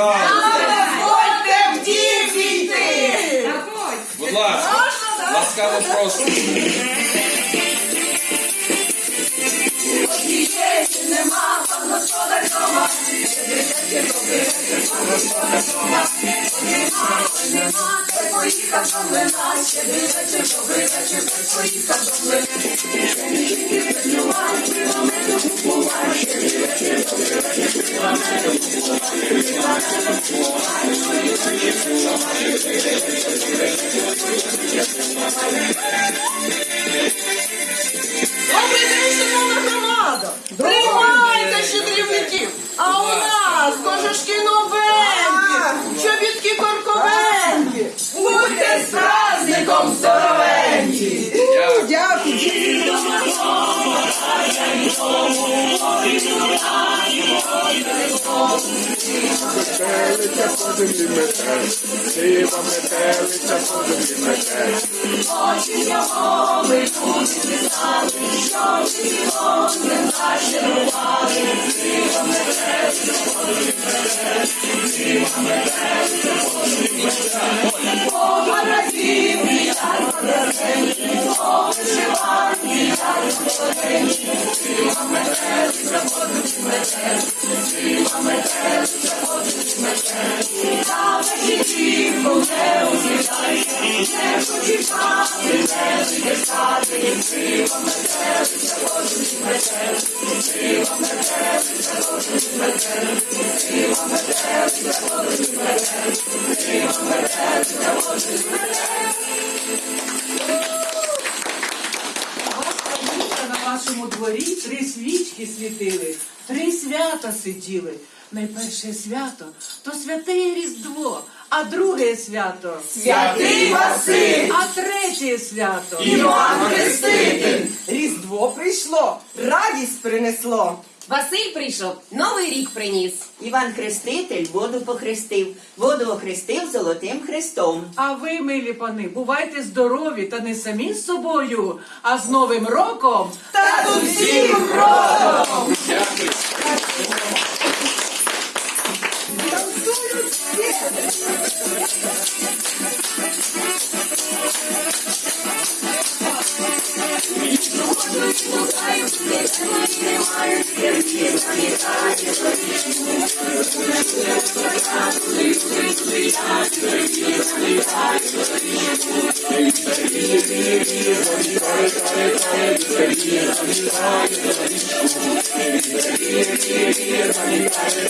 Дозвольте в дім війти! Будь ласка, ласкаво прошу. По землі мете. Очі його ми тут писали, що цілон не нашарували. Погородів, на вашому дворі три свічки світили, три свята сиділи. Найперше свято то святе Різдво, а друге свято Святий Василь, а третє свято. Іван Хреститель, Різдво прийшло, радість принесло. Василь прийшов, новий рік приніс. Іван Хреститель воду похрестив, воду охрестив золотим хрестом. А ви, милі пани, бувайте здорові та не самі з собою, а з Новим роком та з усім родом. Дякую. Thank you.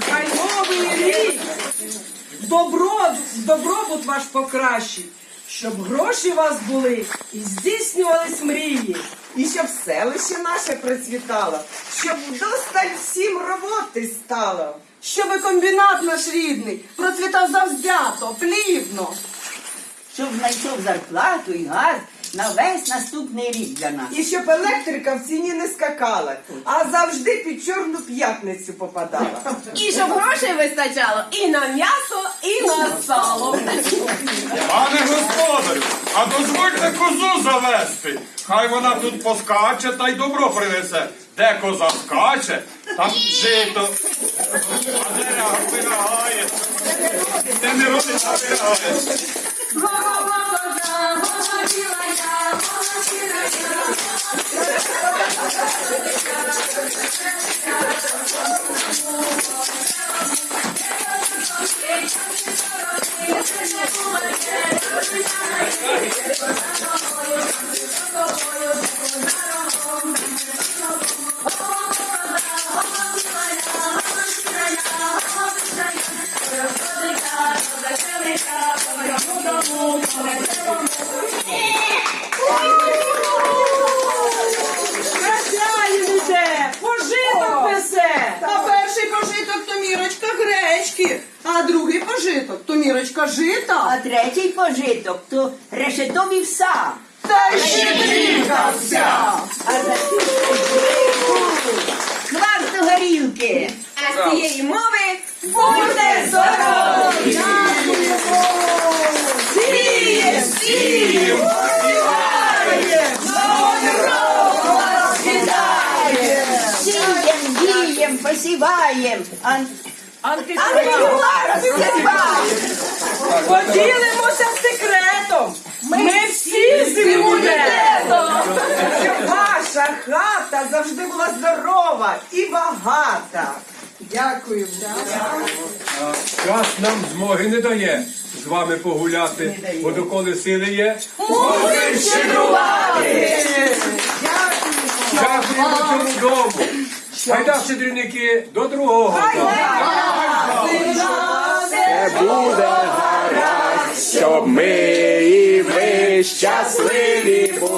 Хай новий рік! Добро, добробут ваш покращить, щоб гроші у вас були і здійснювались мрії, і щоб селище наше процвітало, щоб вдосталь всім роботи стало. щоб комбінат наш рідний процвітав завзято, плівно, Щоб знайшов зарплату і газ на весь наступний рік для нас. І щоб електрика в ціні не скакала, а завжди під чорну п'ятницю попадала. І щоб грошей вистачало і на м'ясо, і на сало. Пане господарю, а дозвольте козу завести. Хай вона тут поскаче та й добро принесе. Де коза скаче, там жито. А де вирагає. Де не родить, а вирагає. Пожиток, то решетові вса. Та щедрівка вся! А за цю щедрівку кварту горілки. А з цієї мови Буде здоров'я! Сіє, сіє, посіває, новий рок вітає! Сієм, дієм, посіваєм, а Антиквар співає! Поділимося секретом! Ми всі з імунітетом! Щоб ваша хата завжди була здорова і багата! Дякую. Час нам змоги не дає з вами погуляти, бо доколи сили є. Будемо щедрувати! Дякуємо цьому дому. Гайда, щедрівники, до другого. Це буде гаразд, щоб ми і ви щасливі були.